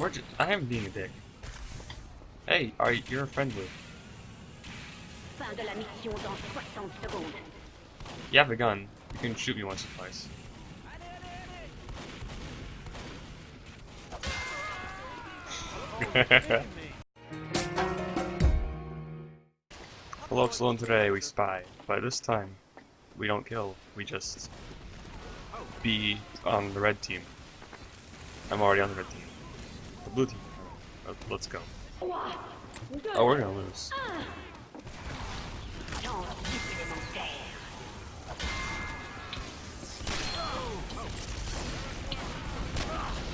We're just, I am being a dick. Hey, are you, you're friendly. Fin de la mission dans 60 secondes. You have a gun. You can shoot me once or twice. Hello, Sloan. Today we spy, but this time we don't kill. We just be on the red team. I'm already on the red team. The blue team. Uh, Let's go. Oh, we're gonna lose.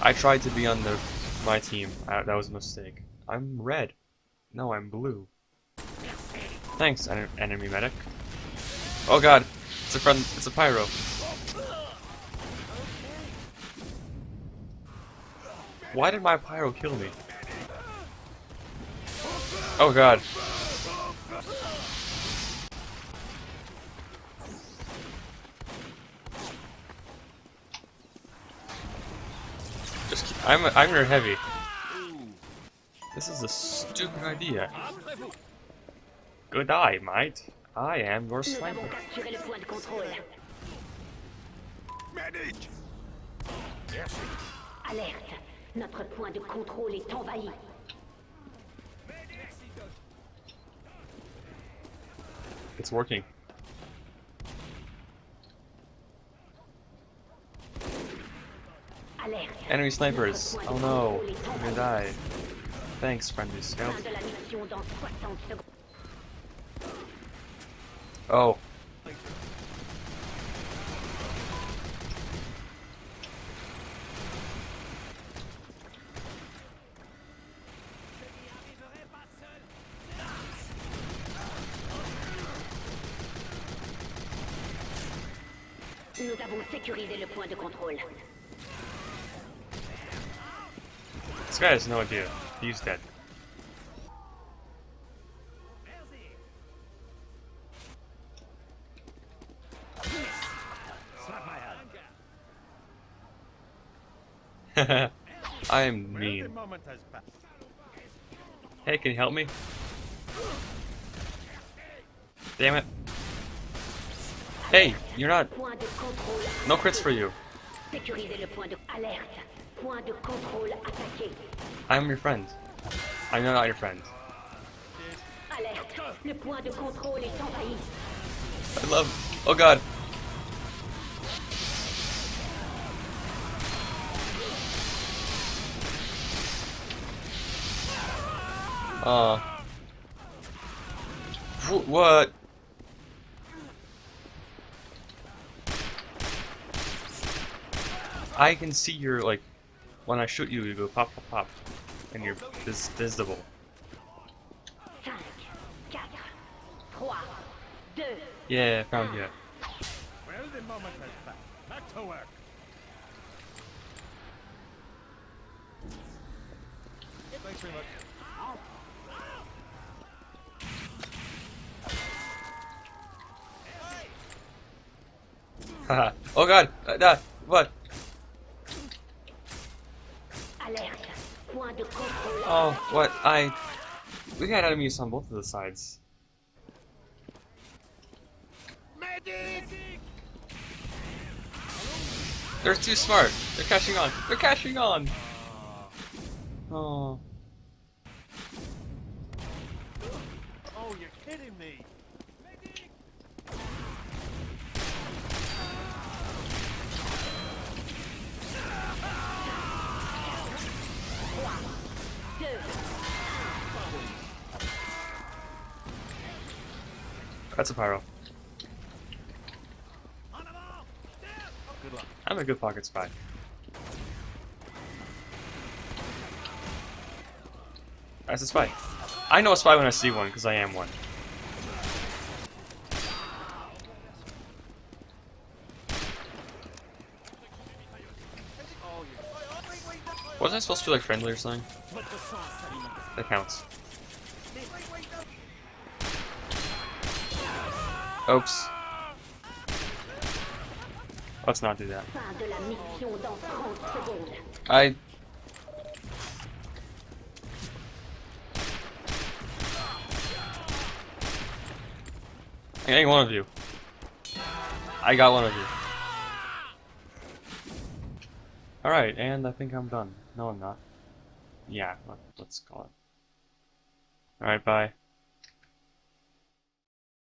I tried to be on the my team. Uh, that was a mistake. I'm red. No, I'm blue. Thanks, en enemy medic. Oh god, it's a friend. It's a pyro. Why did my pyro kill me? Oh god. Just keep, I'm I'm your heavy. This is a stupid idea. Good eye, mate. I am your Nous sniper. capturé le point de contrôle. Medic! Alerte. Notre point de contrôle est envahi. It's working. Enemy snipers. Oh no. I'm gonna die. Thanks, friendly scout. Fin de la mission dans 60 secondes. Oh. Nous avons sécurisé le point de contrôle. This guy has no idea. He's dead. I am mean. moment has passed. Hey, can you help me? Damn it. Hey, you're not. No crits for you. I'm your friend. I'm not your friend. I love. Oh god. Uh. What? I can see your like when I shoot you, you go pop pop pop, and you're vis- visible. 5, 4, 3, 2, Yeah, found you. Well, the moment has passed. Back to work. Thanks very much. Haha. oh god. Uh, uh, what? alerte. Point de contrôle. Oh, what? I. We got enemies on both of the sides. They're too smart. They're catching on. They're catching on. Oh. Oh, you're kidding me. That's a pyro. I'm a good pocket spy. That's a spy. I know a spy when I see one, because I am one. Wasn't I supposed to be like friendly or something? That counts. Oops. Let's not do that. I... I got one of you. I got one of you. Alright, and I think I'm done. No, I'm not. Yeah, let's call it. Alright, bye.